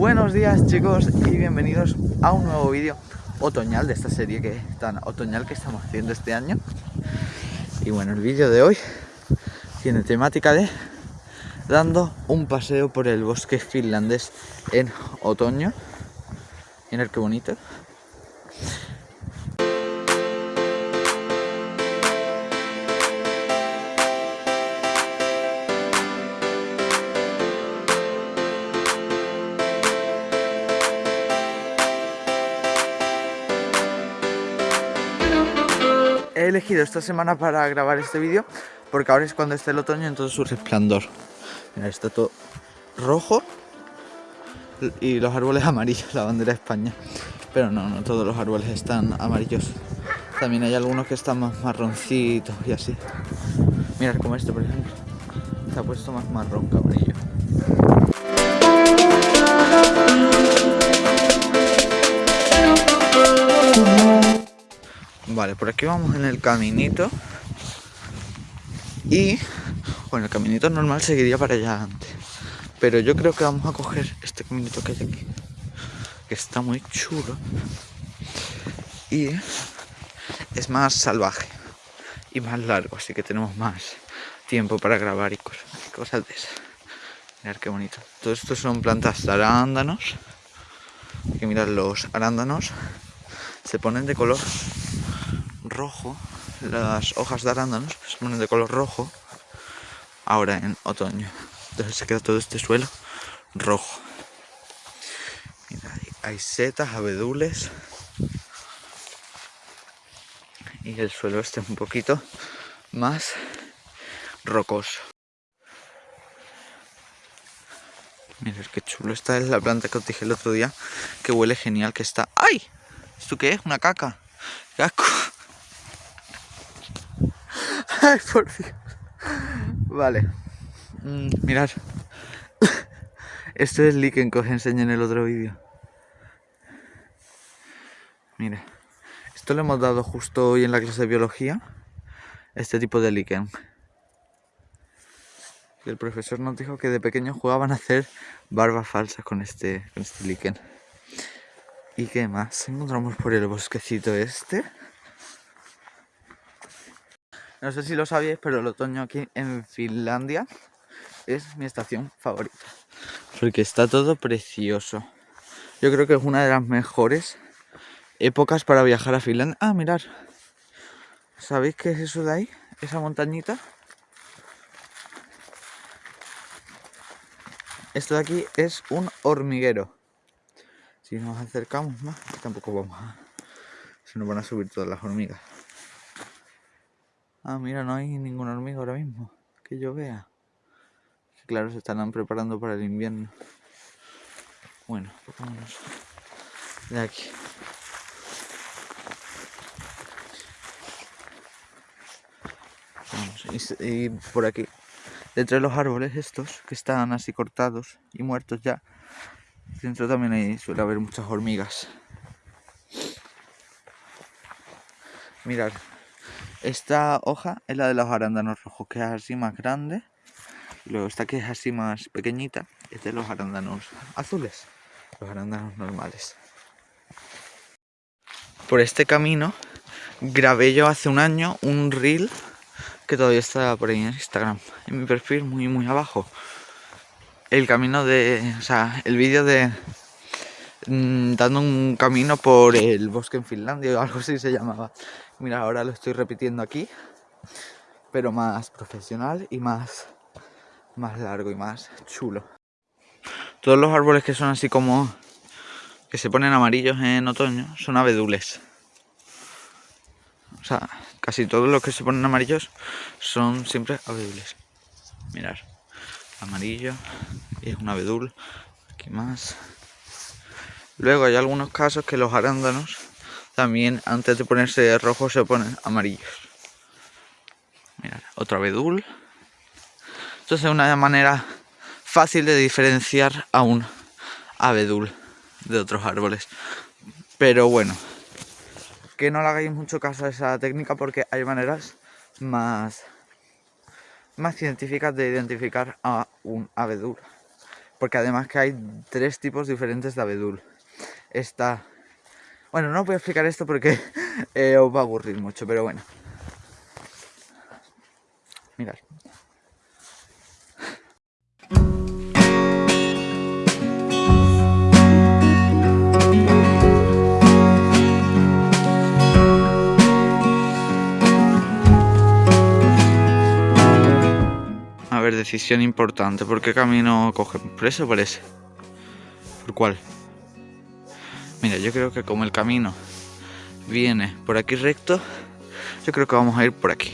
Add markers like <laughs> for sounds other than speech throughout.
Buenos días chicos y bienvenidos a un nuevo vídeo otoñal de esta serie que tan otoñal que estamos haciendo este año. Y bueno, el vídeo de hoy tiene temática de dando un paseo por el bosque finlandés en otoño. Mirad qué bonito elegido esta semana para grabar este vídeo porque ahora es cuando está el otoño en todo su resplandor. Mira, está todo rojo y los árboles amarillos, la bandera de España. Pero no, no todos los árboles están amarillos. También hay algunos que están más marroncitos y así. Mirad como este, por ejemplo. Está puesto más marrón que amarillo. Vale, por aquí vamos en el caminito. Y, bueno, el caminito normal seguiría para allá antes. Pero yo creo que vamos a coger este caminito que hay aquí. Que está muy chulo. Y es más salvaje. Y más largo, así que tenemos más tiempo para grabar y cosas, cosas de esas. Mirad qué bonito. Todo esto son plantas de arándanos. Que mirad los arándanos. Se ponen de color rojo, las hojas de arándanos se ponen de color rojo ahora en otoño. Entonces se queda todo este suelo rojo. Mira, hay setas, abedules. Y el suelo este un poquito más rocoso. Mirad qué chulo. Esta es la planta que os dije el otro día. Que huele genial, que está... ¡Ay! ¿Esto qué es? ¿Una caca? Ay, por Dios. Vale. Mm, mirad. Esto es líquen que os enseñé en el otro vídeo. Mira. Esto lo hemos dado justo hoy en la clase de biología. Este tipo de líquen. El profesor nos dijo que de pequeños jugaban a hacer barbas falsas con este, con este líquen. ¿Y qué más? Encontramos por el bosquecito este. No sé si lo sabéis, pero el otoño aquí en Finlandia es mi estación favorita. Porque está todo precioso. Yo creo que es una de las mejores épocas para viajar a Finlandia. Ah, mirar. ¿Sabéis qué es eso de ahí? Esa montañita. Esto de aquí es un hormiguero. Si nos acercamos más, tampoco vamos a... Se nos van a subir todas las hormigas. Ah, mira, no hay ninguna hormiga ahora mismo. Que yo vea. Claro, se estarán preparando para el invierno. Bueno, vámonos de aquí. Vamos, y, por aquí, detrás de los árboles estos, que están así cortados y muertos ya, dentro también hay, suele haber muchas hormigas. Mirad, esta hoja es la de los arándanos rojos, que es así más grande. Luego esta que es así más pequeñita, es de los arándanos azules, los arándanos normales. Por este camino grabé yo hace un año un reel que todavía está por ahí en Instagram, en mi perfil muy muy abajo. El camino de, o sea, el vídeo de mm, dando un camino por el bosque en Finlandia o <laughs> algo así se llamaba. Mira, ahora lo estoy repitiendo aquí, pero más profesional y más, más largo y más chulo. Todos los árboles que son así como que se ponen amarillos en otoño son abedules. O sea, casi todos los que se ponen amarillos son siempre abedules. Mirar, amarillo y es un abedul. Aquí más. Luego hay algunos casos que los arándanos también antes de ponerse rojo se ponen amarillos. Mirad, otro abedul. Entonces es una manera fácil de diferenciar a un abedul de otros árboles. Pero bueno, que no le hagáis mucho caso a esa técnica porque hay maneras más, más científicas de identificar a un abedul. Porque además que hay tres tipos diferentes de abedul. Está... Bueno, no voy a explicar esto porque <laughs> eh, os va a aburrir mucho, pero bueno. Mirad. A ver, decisión importante. ¿Por qué camino cogen? ¿Por ese o por ese? ¿Por cuál? Mira, yo creo que como el camino viene por aquí recto, yo creo que vamos a ir por aquí.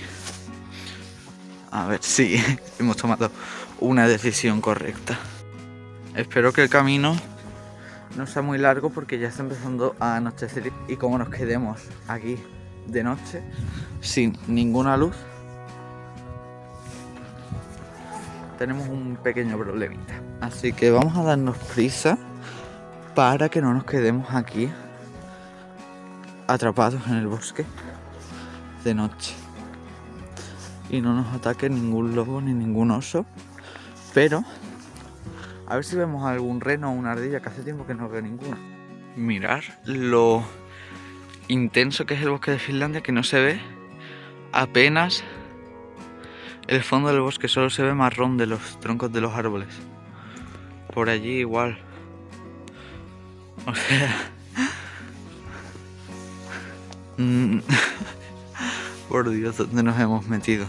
A ver, sí, <laughs> hemos tomado una decisión correcta. Espero que el camino no sea muy largo porque ya está empezando a anochecer y como nos quedemos aquí de noche sin ninguna luz, tenemos un pequeño problemita. Así que vamos a darnos prisa para que no nos quedemos aquí atrapados en el bosque de noche. Y no nos ataque ningún lobo ni ningún oso. Pero a ver si vemos algún reno o una ardilla, que hace tiempo que no veo ninguna. Mirar lo intenso que es el bosque de Finlandia, que no se ve apenas el fondo del bosque solo se ve marrón de los troncos de los árboles. Por allí igual. O <laughs> sea... Por Dios, ¿dónde nos hemos metido?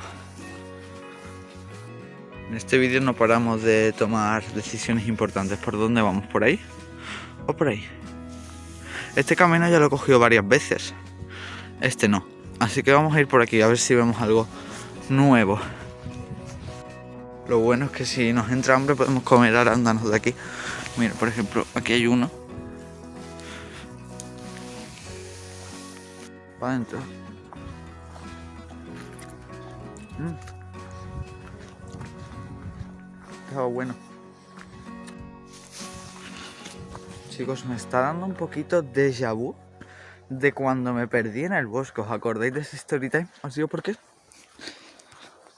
En este vídeo no paramos de tomar decisiones importantes. ¿Por dónde vamos? ¿Por ahí? ¿O por ahí? Este camino ya lo he cogido varias veces. Este no. Así que vamos a ir por aquí a ver si vemos algo nuevo. Lo bueno es que si nos entra hambre podemos comer arándanos de aquí. Mira, por ejemplo, aquí hay uno. Para adentro. Mm. Estaba bueno. Chicos, me está dando un poquito de vu de cuando me perdí en el bosque. ¿Os acordáis de ese story time? ¿Os digo por qué?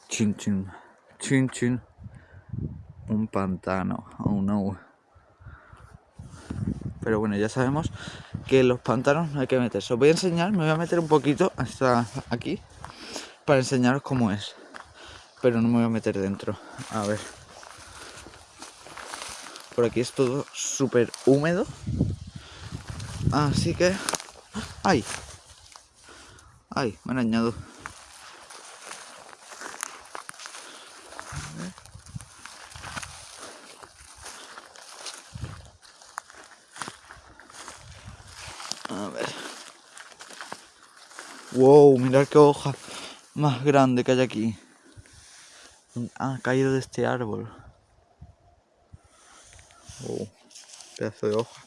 Chin chin. Chin chin. Un pantano. Oh no. Pero bueno, ya sabemos que los pantanos no hay que meterse. Os voy a enseñar, me voy a meter un poquito hasta aquí para enseñaros cómo es. Pero no me voy a meter dentro. A ver. Por aquí es todo súper húmedo. Así que... ¡Ay! ¡Ay! Me han añado. Wow, mirad qué hoja más grande que hay aquí. Ha caído de este árbol. Wow, pedazo de hoja.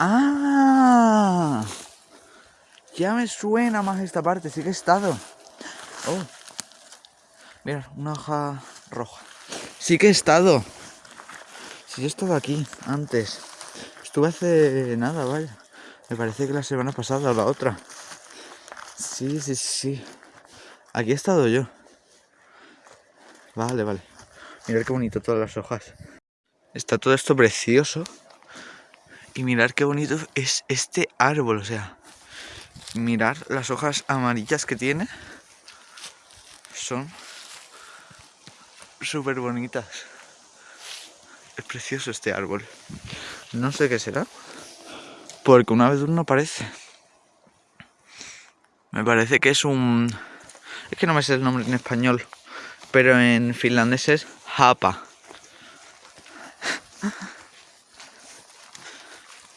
¡Ah! Ya me suena más esta parte, sí que he estado. Oh. Mira, una hoja roja. Sí que he estado. Sí, he estado aquí antes. Estuve hace nada, vaya. Me parece que la semana pasada o la otra. Sí, sí, sí. Aquí he estado yo. Vale, vale. Mirad qué bonito todas las hojas. Está todo esto precioso. Y mirar qué bonito es este árbol, o sea. Mirar las hojas amarillas que tiene. Son súper bonitas. Es precioso este árbol. No sé qué será. Porque una vez no parece. Me parece que es un... Es que no me sé el nombre en español. Pero en finlandés es japa.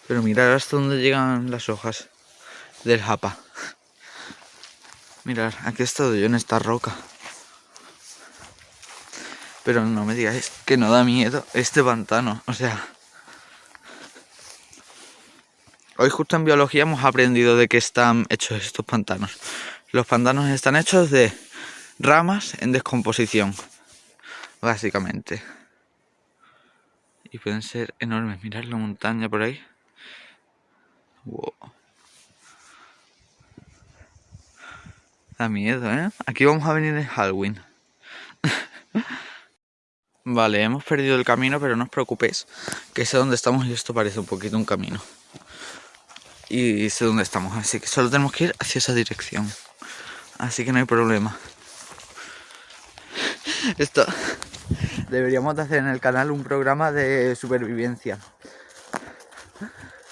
Pero mirad hasta dónde llegan las hojas del japa. Mirad, aquí he estado yo en esta roca. Pero no me digáis que no da miedo este pantano. O sea, Hoy justo en biología hemos aprendido de qué están hechos estos pantanos. Los pantanos están hechos de ramas en descomposición, básicamente. Y pueden ser enormes. Mirad la montaña por ahí. Wow. Da miedo, ¿eh? Aquí vamos a venir en Halloween. <laughs> Vale, hemos perdido el camino, pero no os preocupéis, que sé dónde estamos y esto parece un poquito un camino. Y sé dónde estamos, así que solo tenemos que ir hacia esa dirección. Así que no hay problema. <laughs> Esto deberíamos de hacer en el canal un programa de supervivencia.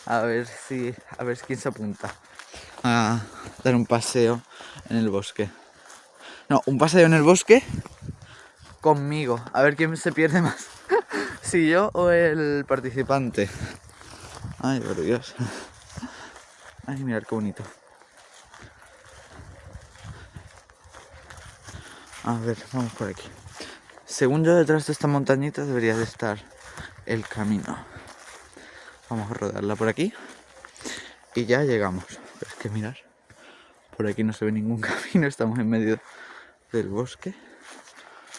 A ver si a ver quién se apunta a dar un paseo en el bosque. No, un paseo en el bosque conmigo. A ver quién se pierde más. <laughs> si yo o el participante. Ay, por Dios. Ay, mirar qué bonito. A ver, vamos por aquí. Según yo, detrás de esta montañita debería de estar el camino. Vamos a rodarla por aquí. Y ya llegamos. Pero es que mirar. Por aquí no se ve ningún <laughs> camino. Estamos en medio del bosque.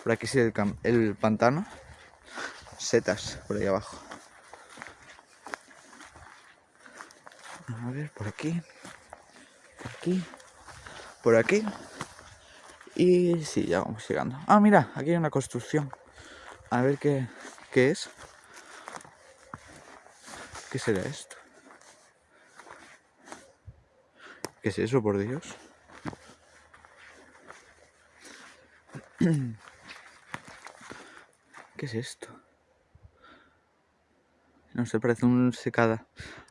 Por aquí sí el, el pantano. Setas por ahí abajo. A ver, por aquí. Por aquí. Por aquí. Y sí, ya vamos llegando. Ah, mira, aquí hay una construcción. A ver qué, qué es. ¿Qué será esto? ¿Qué es eso, por Dios? <clears throat> ¿Qué es esto? No sé, parece un secada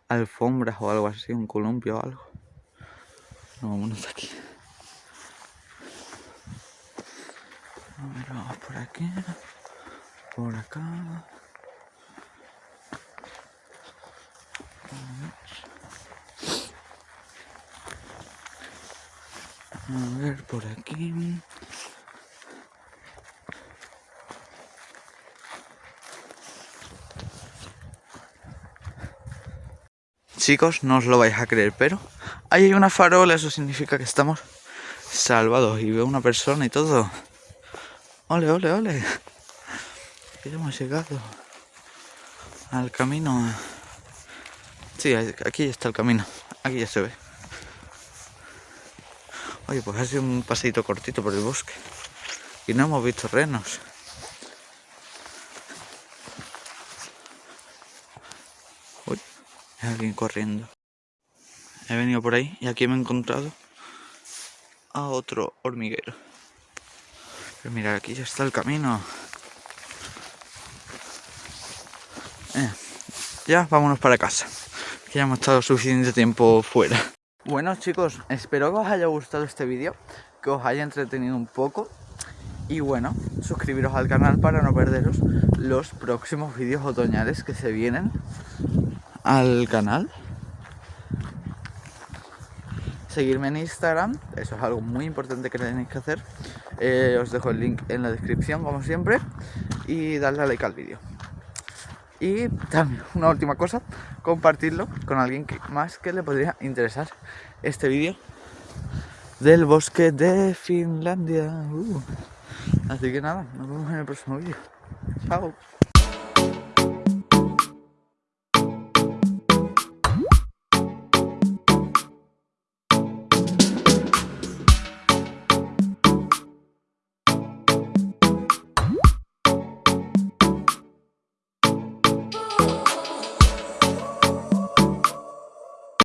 alfombras o algo así, un columpio o algo. No, vámonos aquí. A ver, vamos por aquí, por acá. A ver, por aquí. Chicos, no os lo vais a creer, pero ahí hay una farola, eso significa que estamos salvados. Y veo una persona y todo. Ole, ole, ole. Que hemos llegado al camino. Sí, aquí está el camino. Aquí ya se ve. Oye, pues ha sido un paseito cortito por el bosque. Y no hemos visto renos. Alguien corriendo. He venido por ahí y aquí me he encontrado a otro hormiguero. Pero mira, aquí ya está el camino. Eh, ya vámonos para casa. Ya hemos estado suficiente tiempo fuera. Bueno chicos, espero que os haya gustado este vídeo, que os haya entretenido un poco. Y bueno, suscribiros al canal para no perderos los próximos vídeos otoñales que se vienen al canal. Seguirme en Instagram, eso es algo muy importante que tenéis que hacer. Eh, os dejo el link en la descripción, como siempre. Y darle a like al vídeo. Y también, una última cosa, compartirlo con alguien que, más que le podría interesar este vídeo del bosque de Finlandia. Uh. Así que nada, nos vemos en el próximo vídeo. Chao.